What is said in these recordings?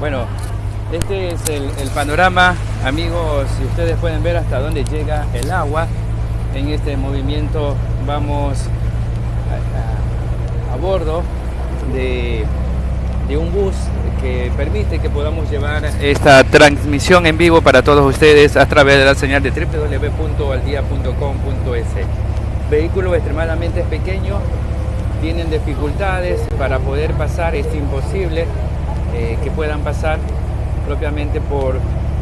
Bueno, este es el, panorama, amigos, si ustedes pueden ver hasta dónde llega el agua. En este movimiento vamos a, bordo de, de un bus que permite que podamos llevar esta transmisión en vivo para todos ustedes a través de la señal de www.aldia.com.es. Vehículo extremadamente pequeño, tienen dificultades para poder pasar, es imposible eh, que puedan pasar propiamente por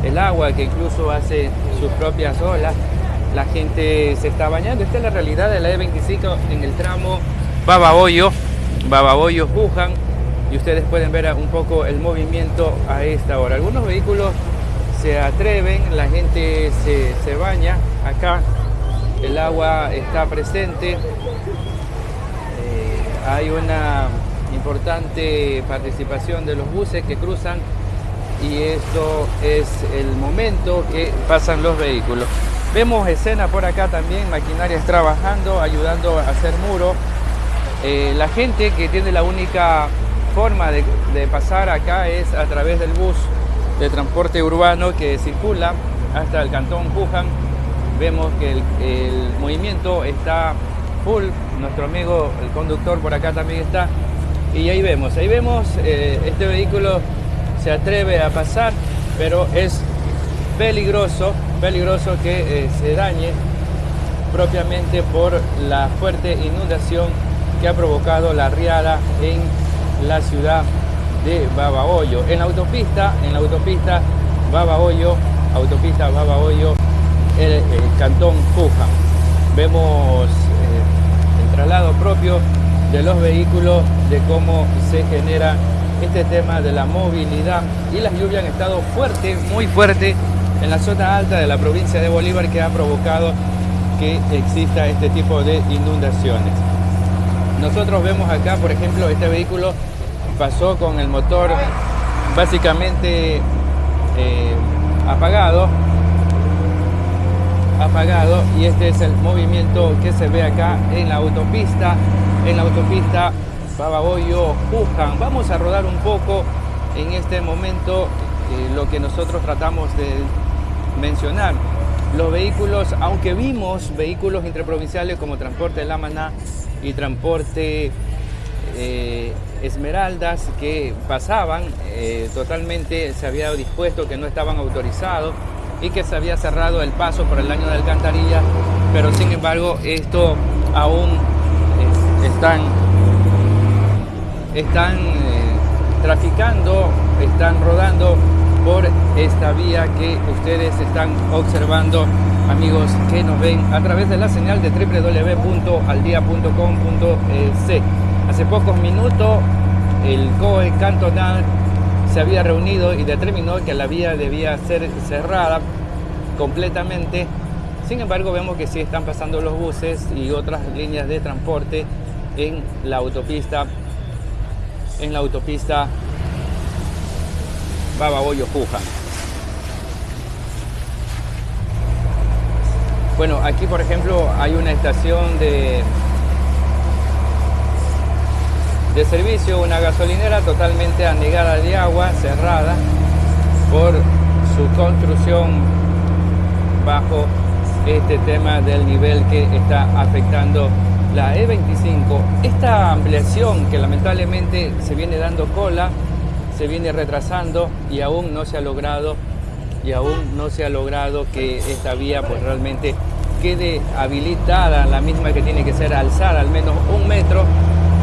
el agua que incluso hace sus propias olas. La gente se está bañando. Esta es la realidad de la E25 en el tramo Babahoyo, Babahoyo Wuhan y ustedes pueden ver un poco el movimiento a esta hora. Algunos vehículos se atreven, la gente se, se baña acá, el agua está presente, hay una importante participación de los buses que cruzan y esto es el momento que pasan los vehículos. Vemos escena por acá también, maquinarias trabajando, ayudando a hacer muro. Eh, la gente que tiene la única forma de, pasar acá es a través del bus de transporte urbano que circula hasta el cantón Pujan. Vemos que el movimiento está full, nuestro amigo el conductor por acá también está. Y ahí vemos, ahí vemos, eh, este vehículo se atreve a pasar, pero es peligroso, peligroso que eh, se dañe propiamente por la fuerte inundación que ha provocado la riada en la ciudad de Babahoyo. En la autopista, en la autopista Babahoyo, autopista Babahoyo, el, el cantón Puja. Vemos traslado propio de los vehículos, de cómo se genera este tema de la movilidad y las lluvias han estado fuerte, muy fuerte en la zona alta de la provincia de Bolívar que ha provocado que exista este tipo de inundaciones. Nosotros vemos acá, por ejemplo, este vehículo pasó con el motor básicamente eh, apagado apagado y este es el movimiento que se ve acá en la autopista, en la autopista Bababoyo Pujan. Vamos a rodar un poco en este momento eh, lo que nosotros tratamos de mencionar. Los vehículos, aunque vimos vehículos interprovinciales como Transporte Lamaná y Transporte eh, Esmeraldas que pasaban, eh, totalmente se había dispuesto que no estaban autorizados y que se había cerrado el paso por el año de alcantarilla, pero sin embargo esto aún están, están eh, traficando, están rodando por esta vía que ustedes están observando, amigos que nos ven a través de la señal de www.aldia.com.es. Hace pocos minutos el COE cantonal se había reunido y determinó que la vía debía ser cerrada completamente. Sin embargo, vemos que sí están pasando los buses y otras líneas de transporte en la autopista en la autopista Bababoyo Puja. Bueno, aquí por ejemplo hay una estación de de servicio, una gasolinera totalmente anegada de agua, cerrada por su construcción bajo este tema del nivel que está afectando la E25. Esta ampliación que lamentablemente se viene dando cola, se viene retrasando y aún no se ha logrado y aún no se ha logrado que esta vía pues realmente quede habilitada, la misma que tiene que ser alzada al menos un metro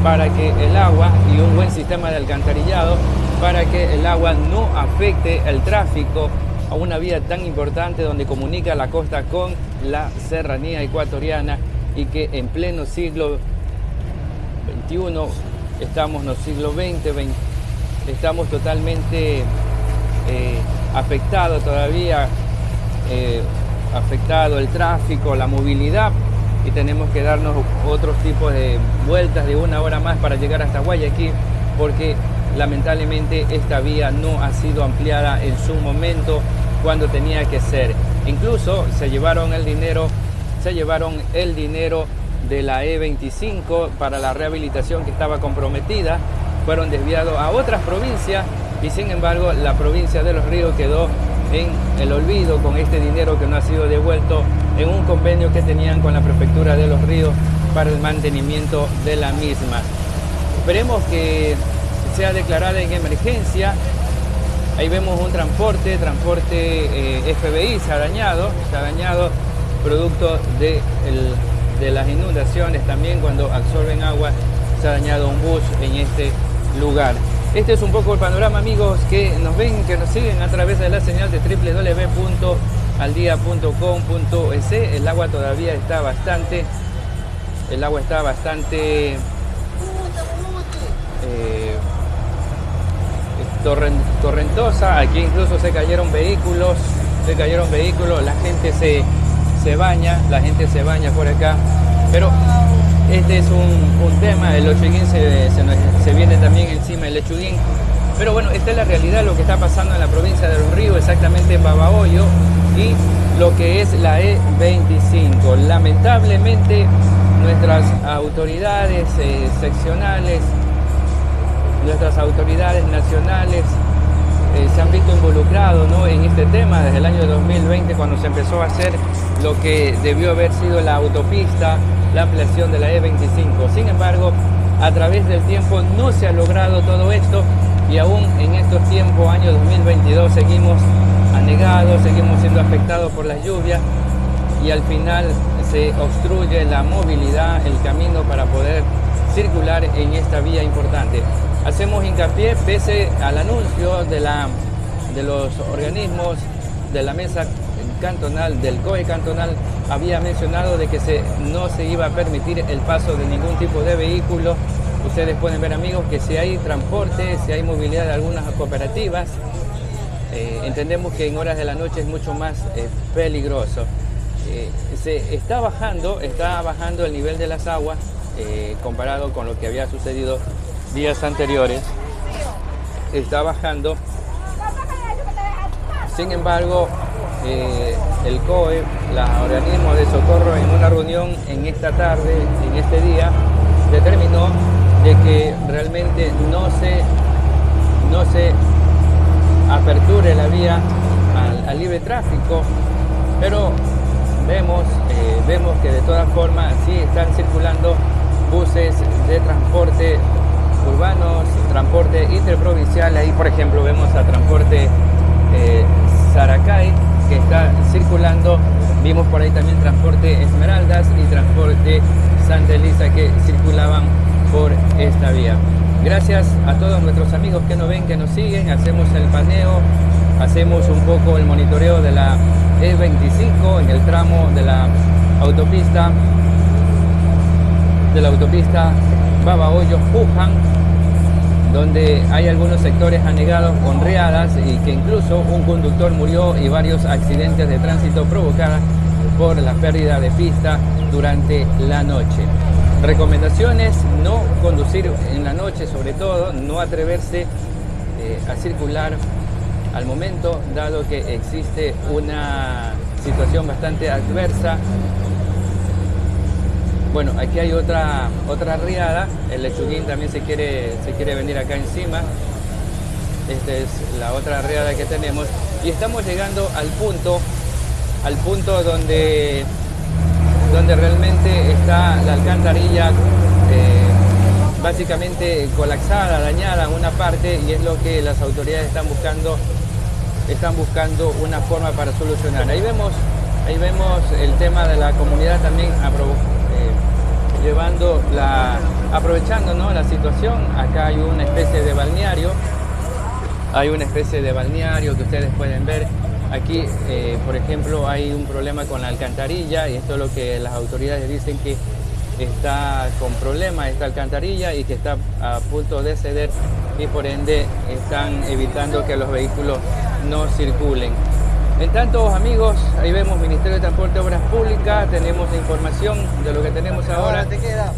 para que el agua y un buen sistema de alcantarillado para que el agua no afecte el tráfico a una vía tan importante donde comunica la costa con la serranía ecuatoriana y que en pleno siglo XXI, estamos en el siglo XX, estamos totalmente eh, afectados todavía, eh, afectado el tráfico, la movilidad y tenemos que darnos otros tipos de vueltas de una hora más para llegar hasta Guayaquil porque lamentablemente esta vía no ha sido ampliada en su momento cuando tenía que ser. Incluso se llevaron el dinero, se llevaron el dinero de la E25 para la rehabilitación que estaba comprometida, fueron desviados a otras provincias y sin embargo la provincia de Los Ríos quedó en el olvido con este dinero que no ha sido devuelto en un convenio que tenían con la prefectura de Los Ríos para el mantenimiento de la misma. Esperemos que sea declarada en emergencia. Ahí vemos un transporte, transporte eh, FBI se ha dañado, se ha dañado producto de, de las inundaciones también cuando absorben agua se ha dañado un bus en este lugar. Este es un poco el panorama, amigos, que nos ven, que nos siguen a través de la señal de www.aldia.com.es. El agua todavía está bastante, el agua está bastante eh, torrentosa. Aquí incluso se cayeron vehículos, se cayeron vehículos, la gente se, se baña, la gente se baña por acá. Pero este es un, tema, el lechuguín se, se, viene también encima el lechuguín. Pero bueno, esta es la realidad, lo que está pasando en la provincia de Los Ríos, exactamente en Babahoyo y lo que es la E25. Lamentablemente nuestras autoridades eh, seccionales, nuestras autoridades nacionales eh, se han visto involucrados en este tema desde el año 2020 cuando se empezó a hacer lo que debió haber sido la autopista la ampliación de la E25. Sin embargo, a través del tiempo no se ha logrado todo esto y aún en estos tiempos, año 2022, seguimos anegados, seguimos siendo afectados por las lluvias y al final se obstruye la movilidad, el camino para poder circular en esta vía importante. Hacemos hincapié, pese al anuncio de, la, de los organismos de la mesa cantonal, del COE cantonal, había mencionado de que se, no se iba a permitir el paso de ningún tipo de vehículo. Ustedes pueden ver amigos que si hay transporte, si hay movilidad de algunas cooperativas, eh, entendemos que en horas de la noche es mucho más eh, peligroso. Eh, se está bajando, está bajando el nivel de las aguas comparado con lo que había sucedido días anteriores. Está bajando. Sin embargo, eh, el COE, los organismos de socorro, en una reunión en esta tarde, en este día, determinó de que realmente no se, no se aperture la vía al, libre tráfico, pero vemos, eh, vemos que de todas formas sí están circulando buses de transporte urbanos, transporte interprovincial, ahí por ejemplo vemos a transporte eh, Saracay, que está circulando. Vimos por ahí también transporte Esmeraldas y transporte Santa Elisa que circulaban por esta vía. Gracias a todos nuestros amigos que nos ven, que nos siguen. Hacemos el paneo, hacemos un poco el monitoreo de la E25 en el tramo de la autopista de la autopista Babahoyo-Pujan donde hay algunos sectores anegados con riadas y que incluso un conductor murió y varios accidentes de tránsito provocados por la pérdida de pista durante la noche. Recomendaciones, no conducir en la noche sobre todo, no atreverse eh, a circular al momento, dado que existe una situación bastante adversa bueno, aquí hay otra, otra riada, el lechuguín también se quiere, se quiere venir acá encima. Esta es la otra riada que tenemos. Y estamos llegando al punto, al punto donde, donde realmente está la alcantarilla eh, básicamente colapsada, dañada en una parte y es lo que las autoridades están buscando, están buscando una forma para solucionar. Ahí vemos, ahí vemos el tema de la comunidad también a llevando la, aprovechando la situación. Acá hay una especie de balneario, hay una especie de balneario que ustedes pueden ver. Aquí, eh, por ejemplo, hay un problema con la alcantarilla y esto es lo que las autoridades dicen que está con problemas esta alcantarilla y que está a punto de ceder y por ende están evitando que los vehículos no circulen. En tanto, amigos, ahí vemos Ministerio de Transporte y Obras Públicas, tenemos información de lo que tenemos ahora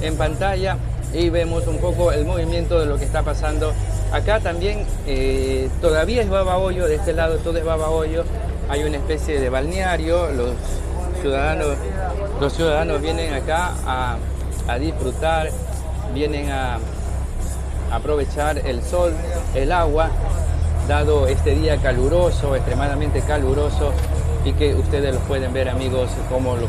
en pantalla y vemos un poco el movimiento de lo que está pasando. Acá también eh, todavía es Babahoyo, de este lado todo es Babahoyo, hay una especie de balneario, los ciudadanos, los ciudadanos vienen acá a, a disfrutar, vienen a aprovechar el sol, el agua dado este día caluroso, extremadamente caluroso, y que ustedes los pueden ver amigos como lo,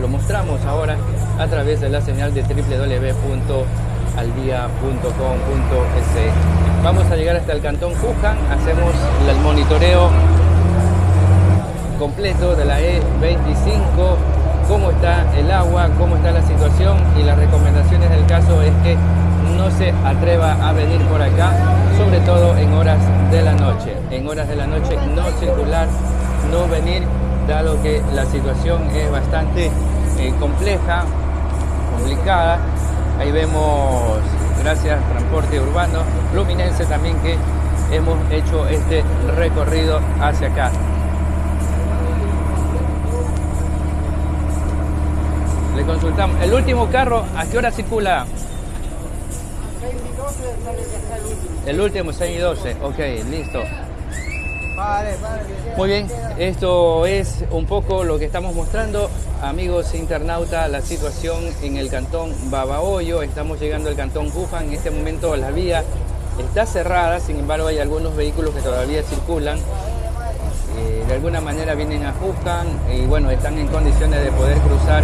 lo mostramos ahora a través de la señal de www.aldia.com.es. Vamos a llegar hasta el cantón Fujan, hacemos el monitoreo completo de la E25, cómo está el agua, cómo está la situación y las recomendaciones del caso es que no se atreva a venir por acá, sobre todo en horas de la noche. En horas de la noche no circular, no venir, dado que la situación es bastante eh, compleja, complicada. Ahí vemos, gracias Transporte Urbano Fluminense también que hemos hecho este recorrido hacia acá. Le consultamos. El último carro, ¿a qué hora circula? El último, 6 y 12. Ok, listo. Muy bien, esto es un poco lo que estamos mostrando, amigos internautas, la situación en el cantón Babahoyo. Estamos llegando al cantón Cufan. En este momento la vía está cerrada, sin embargo hay algunos vehículos que todavía circulan. Eh, de alguna manera vienen a Cufan y bueno, están en condiciones de poder cruzar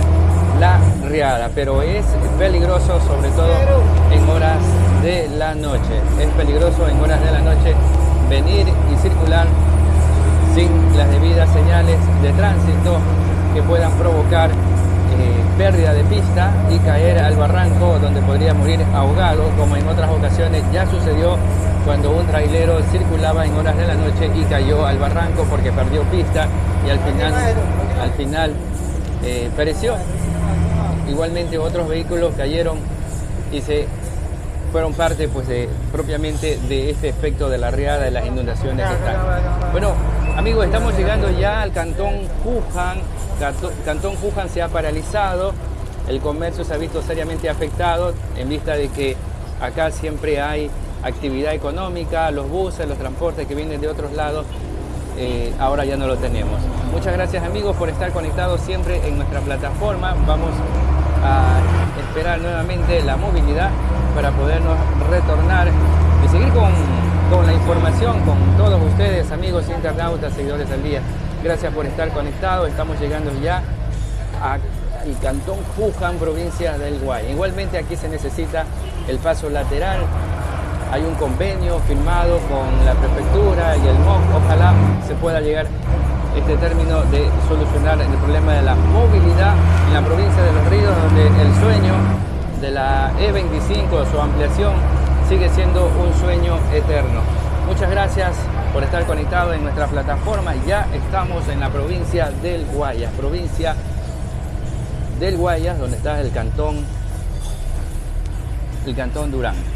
la riada, pero es peligroso sobre todo en horas de la noche. Es peligroso en horas de la noche venir y circular sin las debidas señales de tránsito que puedan provocar eh, pérdida de pista y caer al barranco donde podría morir ahogado, como en otras ocasiones ya sucedió cuando un trailero circulaba en horas de la noche y cayó al barranco porque perdió pista y al final, al final eh, pereció. Igualmente otros vehículos cayeron y se fueron parte pues de, propiamente de este efecto de la riada, de las inundaciones que están. Bueno, amigos, estamos llegando ya al cantón Wuhan. Cantón Wuhan se ha paralizado, el comercio se ha visto seriamente afectado en vista de que acá siempre hay actividad económica, los buses, los transportes que vienen de otros lados, eh, ahora ya no lo tenemos. Muchas gracias amigos por estar conectados siempre en nuestra plataforma. Vamos a esperar nuevamente la movilidad para podernos retornar y seguir con, con la información con todos ustedes, amigos internautas, seguidores del día. Gracias por estar conectados. Estamos llegando ya a el cantón Pujan, provincia del Guay. Igualmente aquí se necesita el paso lateral. Hay un convenio firmado con la prefectura y el MOC. Ojalá se pueda llegar este término de solucionar el problema de la movilidad en la provincia de Los Ríos, donde el sueño de la E25, su ampliación, sigue siendo un sueño eterno. Muchas gracias por estar conectado en nuestra plataforma. Ya estamos en la provincia del Guayas, provincia del Guayas, donde está el cantón, el cantón Durán.